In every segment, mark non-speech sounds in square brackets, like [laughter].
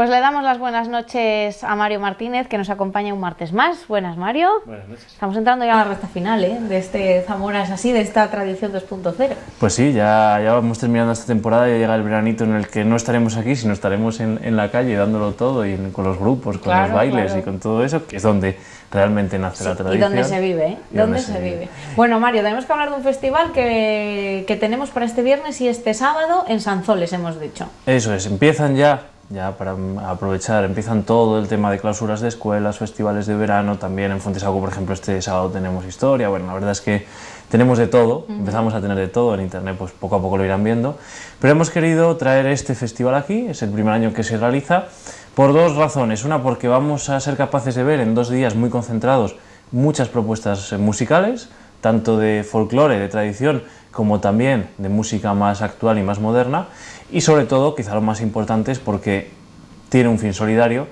Pues le damos las buenas noches a Mario Martínez, que nos acompaña un martes más. Buenas, Mario. Buenas noches. Estamos entrando ya a la recta final ¿eh? de este Zamora es así, de esta tradición 2.0. Pues sí, ya, ya vamos terminando esta temporada, ya llega el veranito en el que no estaremos aquí, sino estaremos en, en la calle dándolo todo y con los grupos, con Claro, los bailes claro. y con todo eso, que es donde realmente nace la y tradición. dónde se vive, ¿eh? Y ¿Dónde dónde se se vive? vive. Bueno, Mario, tenemos que hablar de un festival que, que tenemos para este viernes y este sábado en Sanzoles, hemos dicho. Eso es, empiezan ya, ya para mm, aprovechar, empiezan todo el tema de clausuras de escuelas, festivales de verano, también en Fontesaco, por ejemplo, este sábado tenemos historia, bueno, la verdad es que tenemos de todo, empezamos a tener de todo, en internet pues poco a poco lo irán viendo, pero hemos querido traer este festival aquí, es el primer año que se realiza, por dos razones, una porque vamos a ser capaces de ver en dos días muy concentrados muchas propuestas musicales, tanto de folclore, de tradición, como también de música más actual y más moderna. Y sobre todo, quizá lo más importante es porque tiene un fin solidario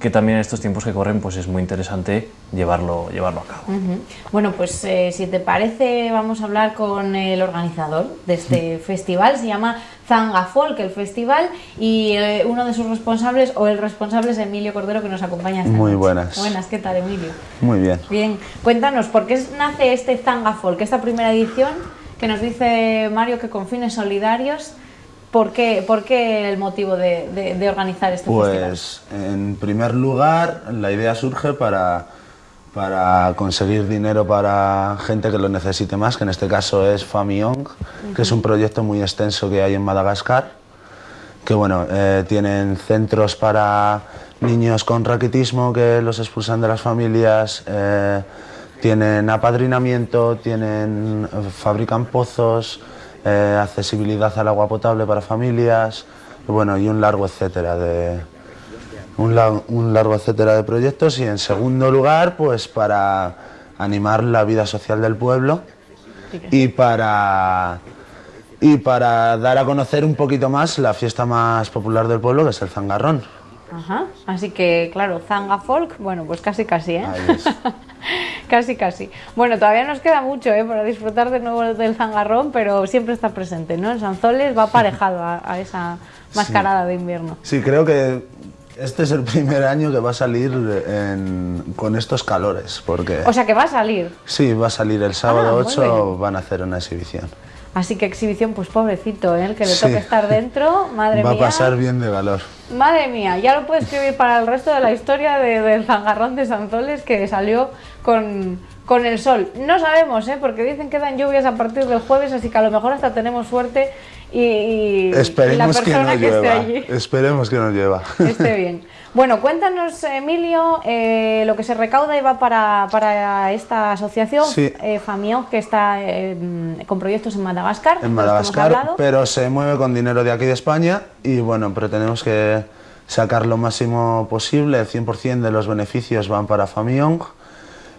que también en estos tiempos que corren pues es muy interesante llevarlo, llevarlo a cabo. Ujú. Bueno, pues eh, si te parece, vamos a hablar con el organizador de este festival. Se llama Zanga Folk, el festival, y eh, uno de sus responsables, o el responsable, es Emilio Cordero, que nos acompaña esta Muy noche. buenas. Buenas, ¿qué tal, Emilio? Muy bien. Bien, cuéntanos, ¿por qué nace este Zanga Folk, esta primera edición, que nos dice Mario que con fines solidarios? ¿Por qué, por qué el motivo de, de- de organizar este festival? Pues en primer lugar la idea surge para, para conseguir dinero para gente que lo necesite más, que en este caso es Famiong, que es un proyecto muy extenso que hay en Madagascar, que bueno, eh, tienen centros para niños con raquitismo que los expulsan de las familias, eh, tienen apadrinamiento, tienen, eh, fabrican pozos, eh, accesibilidad al agua potable para familias, bueno, y un largo etcétera de, un, la- un largo etcétera de proyectos y en segundo lugar pues para animar la vida social del pueblo y para y para dar a conocer un poquito más la fiesta más popular del pueblo que es el zangarrón. Ajá, así que claro, Zanga Folk, bueno, pues casi casi, ¿eh? Ahí es. [laughs] casi casi. Bueno, todavía nos queda mucho, ¿eh? Para disfrutar de nuevo del zangarrón, pero siempre está presente, ¿no? En Sanzoles va aparejado a, a esa mascarada de invierno. Sí, creo que este es el primer año que va a salir en- con estos calores porque O sea que va a salir. sí, va a salir el sábado Ah, muy 8, bien. van a hacer una exhibición. Así que exhibición, pues pobrecito, ¿eh? El que le Sí. toque estar dentro, madre va mía. a pasar bien de calor. Madre mía, ya lo puedo escribir para el resto de la historia de- del zangarrón de Sanzoles que salió con, con el sol. No sabemos, ¿eh? porque dicen que dan lluvias a partir del jueves, así que a lo mejor hasta tenemos suerte y, y- y la Esperemos que persona no que, esté allí Esperemos que no llueva. [laughs] esté bien. Bueno, cuéntanos, Emilio, eh, lo que se recauda y va para, para esta asociación, Sí. eh, que está eh, con proyectos en Madagascar. en Madagascar, pero se mueve con dinero de aquí de España y bueno, pretendemos que sacar lo máximo posible, el 100% de los beneficios van para Famiong.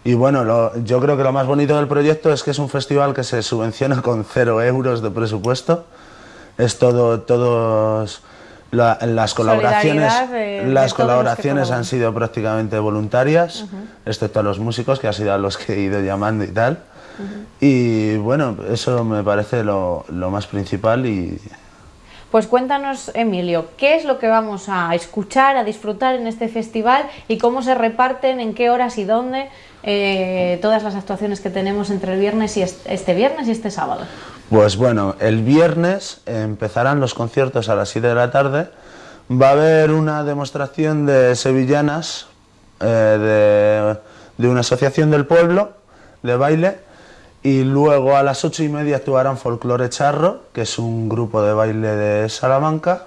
Y bueno, lo- yo creo que lo más bonito del proyecto es que es un festival que se subvenciona [laughs] con cero euros de presupuesto. Es todo, todos la- las colaboraciones, de- las colaboraciones han sido prácticamente voluntarias, excepto a los músicos que ha sido a los que he ido llamando y tal. Y bueno, eso me parece lo, lo más principal y Pues cuéntanos, Emilio, ¿qué es lo que vamos a escuchar, a disfrutar en este festival y cómo se reparten, en qué horas y dónde eh, todas las actuaciones que tenemos entre el viernes y est- este viernes y este sábado? Pues bueno, el viernes empezarán los conciertos a las 7 de la tarde. Va a haber una demostración de sevillanas eh, de una asociación del pueblo de baile. Y luego a las 8 y media actuarán Folclore Charro, que es un grupo de baile de Salamanca.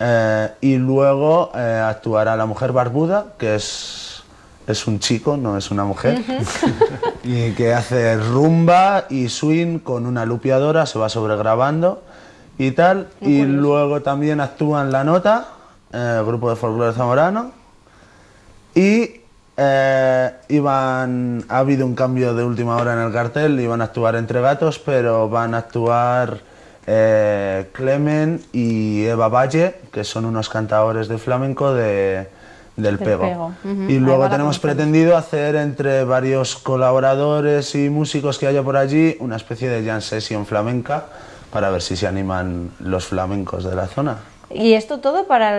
Eh, y luego eh, actuará La Mujer Barbuda, que es, es un chico, no es una mujer, [laughs] y que hace rumba y swing con una lupiadora, se va sobregrabando y tal. y luego también actúan La Nota, eh, grupo de folclore zamorano. Y eh, iban, ha habido un cambio de última hora en el cartel, iban a actuar entre gatos, pero van a actuar eh, Clemen y Eva Valle, que son unos cantadores de flamenco de, del, Pego. Y luego tenemos pretendido hacer entre varios colaboradores y músicos que haya por allí una especie de jam session flamenca para ver si se animan los flamencos de la zona. Y esto todo para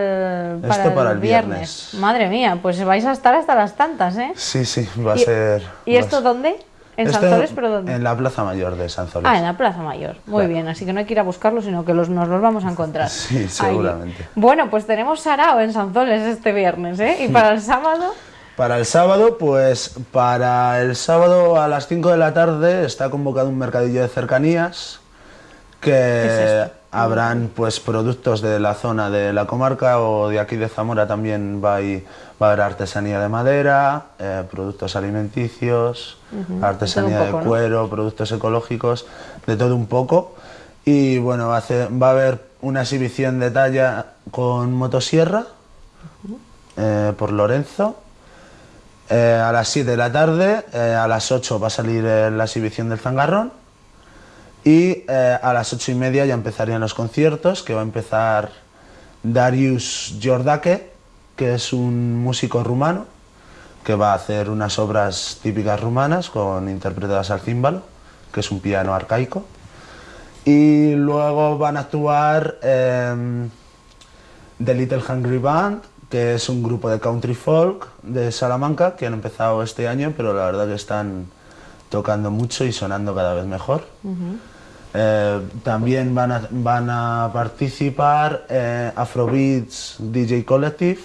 el, para Esto el para el viernes. viernes. Madre mía, pues vais a estar hasta las tantas, ¿eh? Sí, sí, va a ¿Y, ser... ¿y esto ser- dónde? ¿En Esto Sanzoles, pero dónde? En la Plaza Mayor de Sanzoles. Ah, en la Plaza Mayor. Muy Claro. bien, así que no hay que ir a buscarlo, sino que los, nos los vamos a encontrar. [laughs] Sí, Ahí. seguramente. Bueno, pues tenemos Sarao en Sanzoles este viernes, ¿eh? Y para el [laughs] sábado, Para el sábado, pues para el sábado a las 5 de la tarde está convocado un mercadillo de cercanías que habrán pues productos de la zona de la comarca o de aquí de Zamora también va, a ir- va a haber artesanía de madera, eh, productos alimenticios, artesanía de todo un poco, de ¿no? cuero, productos ecológicos, de todo un poco. Y bueno, va a, hacer- va a haber una exhibición de talla con motosierra eh, por Lorenzo. Eh, a las 7 de la tarde, a las 8 va a salir la exhibición del zangarrón y eh, a las 8 y media ya empezarían los conciertos, que va a empezar Darius Jordake, que es un músico rumano, que va a hacer unas obras típicas rumanas con interpretadas al címbalo, que es un piano arcaico. Y luego van a actuar em, The Little Hungry Band, que es un grupo de country folk de Salamanca que han empezado este año, pero la verdad que están tocando mucho y sonando cada vez mejor. Eh, también van a, van a participar eh, Afrobeats DJ Collective,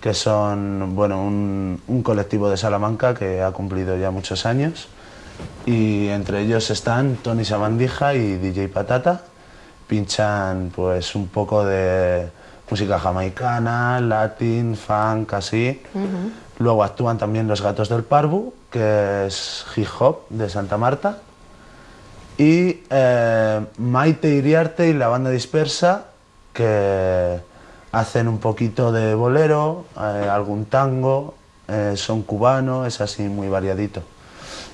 que son bueno, un, un colectivo de Salamanca que ha cumplido ya muchos años. Y entre ellos están Tony Sabandija y DJ Patata. Pinchan pues un poco de música jamaicana, latin, funk, así. Luego actúan también Los Gatos del Parvu, que es hip hop de Santa Marta. Y eh, Maite Iriarte y la banda dispersa, que hacen un poquito de bolero, eh, algún tango, eh, son cubano, es así muy variadito.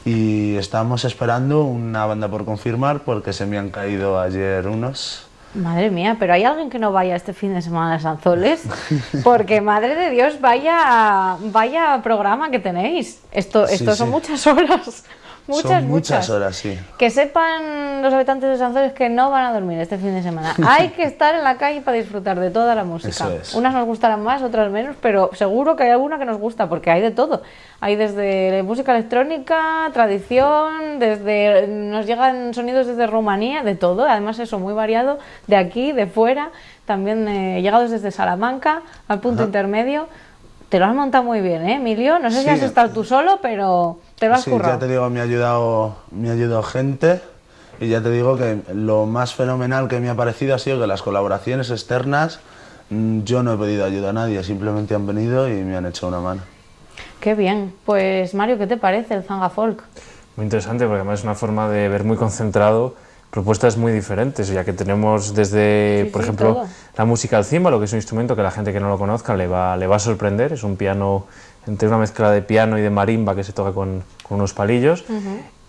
Y estamos esperando una banda por confirmar porque se me han caído ayer unos. madre mía, pero hay alguien que no vaya este fin de semana a Sanzoles, [laughs] porque madre de Dios, vaya, vaya programa que tenéis. Esto, Sí, esto son sí. muchas horas. Muchas, Son muchas muchas horas, sí. Que sepan los habitantes de Sanzoles que no van a dormir este fin de semana. [laughs] Hay que estar en la calle para disfrutar de toda la música. Eso es. Unas nos gustarán más, otras menos, pero seguro que hay alguna que nos gusta, porque hay de todo. Hay desde música electrónica, tradición, desde nos llegan sonidos desde Rumanía, de todo. Además eso muy variado, de aquí, de fuera, también eh, llegados desde Salamanca al punto intermedio. Te lo has montado muy bien, ¿eh, Emilio? No sé si Sí. has estado tú solo, pero te lo has Sí, currado. ya te digo, me ha ayudado, me ha ayudado gente y ya te digo que lo más fenomenal que me ha parecido ha sido que las colaboraciones externas mm, yo no he pedido ayuda a nadie, simplemente han venido y me han hecho una mano. Qué bien. Pues Mario, ¿qué te parece el Zanga Folk? Muy interesante porque además es una forma de ver muy concentrado propuestas muy diferentes, ya que tenemos desde, Sí, por sí, ejemplo, todo. la música al címbalo, que es un instrumento que la gente que no lo conozca le va, le va a sorprender, es un piano entre una mezcla de piano y de marimba que se toca con, con unos palillos.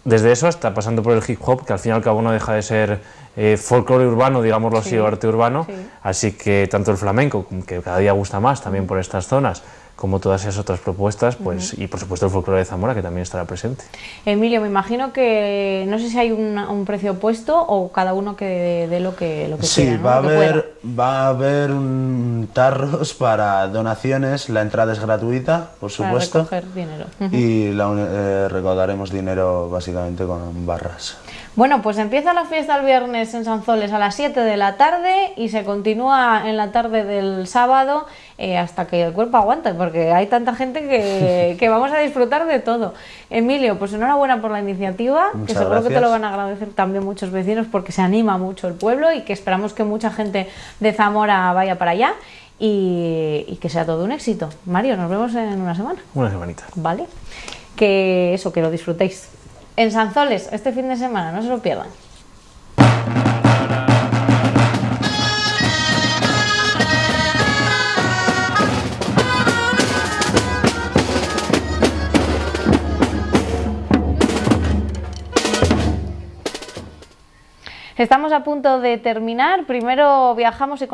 Desde eso hasta pasando por el hip hop, que al fin y al cabo no deja de ser eh, folclore urbano, digámoslo así, Sí, o arte urbano. sí. Así que tanto el flamenco, que cada día gusta más también por estas zonas, como todas esas otras propuestas, pues, y por supuesto el folclore de Zamora, que también estará presente. Emilio, me imagino que no sé si hay un, un precio puesto o cada uno que dé lo que, lo que Sí, quiera, ¿no? va, a haber, va a haber un tarros para donaciones, la entrada es gratuita, por para supuesto, recoger dinero. y la eh, recaudaremos dinero básicamente con barras. Bueno, pues empieza la fiesta el viernes en Sanzoles a las 7 de la tarde y se continúa en la tarde del sábado eh, hasta que el cuerpo aguante, porque hay tanta gente que, [laughs] que vamos a disfrutar de todo. Emilio, pues enhorabuena por la iniciativa, que seguro que te gracias. lo van a agradecer también muchos vecinos porque se anima mucho el pueblo y que esperamos que mucha gente de Zamora vaya para allá y, y que sea todo un éxito. Mario, nos vemos en una semana. Una semanita. ¿vale? Que eso, que lo disfrutéis. En Sanzoles, este fin de semana, no se lo pierdan. Estamos a punto de terminar. Primero viajamos y